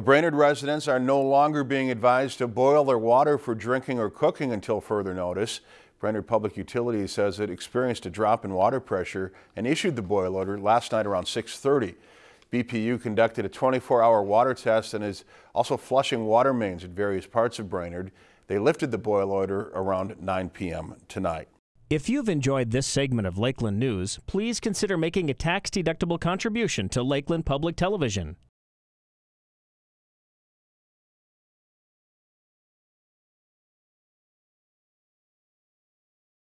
Brainerd residents are no longer being advised to boil their water for drinking or cooking until further notice. Brainerd Public Utilities says it experienced a drop in water pressure and issued the boil order last night around 630. BPU conducted a 24-hour water test and is also flushing water mains in various parts of Brainerd. They lifted the boil order around 9 p.m. tonight. If you've enjoyed this segment of Lakeland News, please consider making a tax-deductible contribution to Lakeland Public Television.